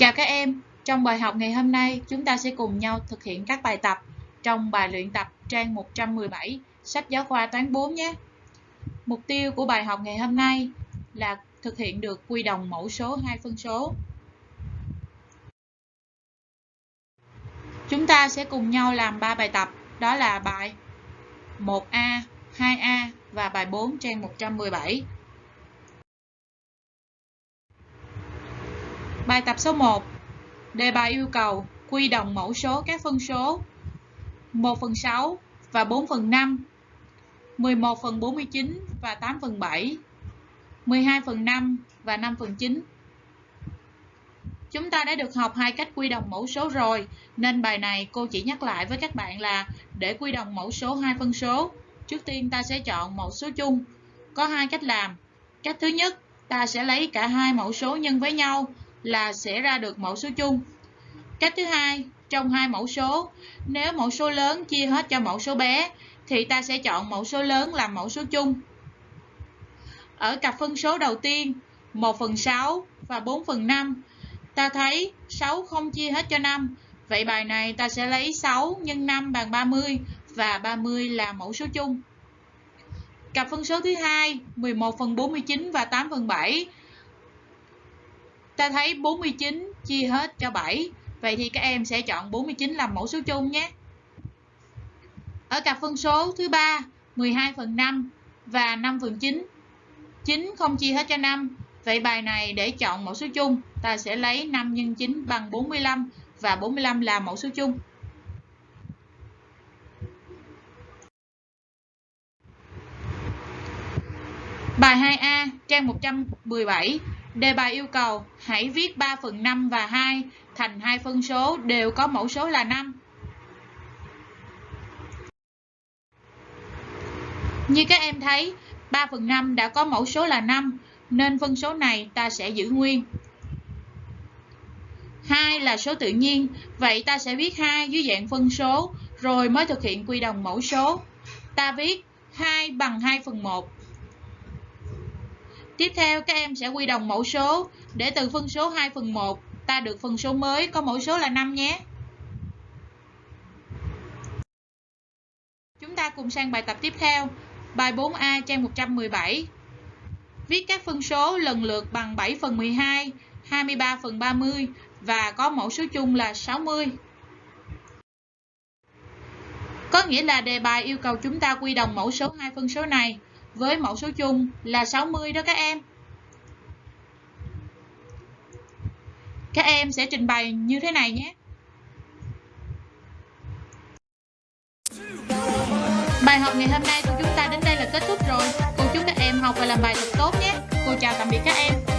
Chào các em, Trong bài học ngày hôm nay, chúng ta sẽ cùng nhau thực hiện các bài tập trong bài luyện tập trang 117 sách giáo khoa toán 4 nhé. Mục tiêu của bài học ngày hôm nay là thực hiện được quy đồng mẫu số hai phân số. Chúng ta sẽ cùng nhau làm 3 bài tập, đó là bài 1A, 2A và bài 4 trang 117. Bài tập số 1 Đề bài yêu cầu quy đồng mẫu số các phân số 1 phần 6 và 4 phần 5, 11 phần 49 và 8 phần 7, 12 phần 5 và 5 phần 9. Chúng ta đã được học hai cách quy đồng mẫu số rồi, nên bài này cô chỉ nhắc lại với các bạn là để quy đồng mẫu số hai phân số, trước tiên ta sẽ chọn mẫu số chung. Có hai cách làm. Cách thứ nhất, ta sẽ lấy cả hai mẫu số nhân với nhau là sẽ ra được mẫu số chung. Cách thứ hai, trong hai mẫu số, nếu mẫu số lớn chia hết cho mẫu số bé thì ta sẽ chọn mẫu số lớn làm mẫu số chung. Ở cặp phân số đầu tiên, 1 phần 6 và 4 phần 5, ta thấy 6 không chia hết cho 5. Vậy bài này ta sẽ lấy 6 nhân 5 bằng 30 và 30 là mẫu số chung. Cặp phân số thứ hai, 11 phần 49 và 8 phần 7, ta thấy 49 chia hết cho 7 vậy thì các em sẽ chọn 49 làm mẫu số chung nhé. Ở cặp phân số thứ ba 12 phần 5 và 5 phần 9 9 không chia hết cho 5 vậy bài này để chọn mẫu số chung ta sẽ lấy 5 x 9 bằng 45 và 45 là mẫu số chung. Bài 2A, trang 117 Đề bài yêu cầu hãy viết 3 phần 5 và 2 thành hai phân số đều có mẫu số là 5. Như các em thấy, 3 phần 5 đã có mẫu số là 5, nên phân số này ta sẽ giữ nguyên. 2 là số tự nhiên, vậy ta sẽ viết 2 dưới dạng phân số, rồi mới thực hiện quy đồng mẫu số. Ta viết 2 bằng 2 phần 1 Tiếp theo các em sẽ quy đồng mẫu số để từ phân số 2 phần 1 ta được phân số mới có mẫu số là 5 nhé. Chúng ta cùng sang bài tập tiếp theo. Bài 4A trang 117. Viết các phân số lần lượt bằng 7 phần 12, 23 phần 30 và có mẫu số chung là 60. Có nghĩa là đề bài yêu cầu chúng ta quy đồng mẫu số hai phân số này với mẫu số chung là 60 đó các em. Các em sẽ trình bày như thế này nhé. Bài học ngày hôm nay của chúng ta đến đây là kết thúc rồi. Cô chúc các em học và làm bài thật tốt nhé. Cô chào tạm biệt các em.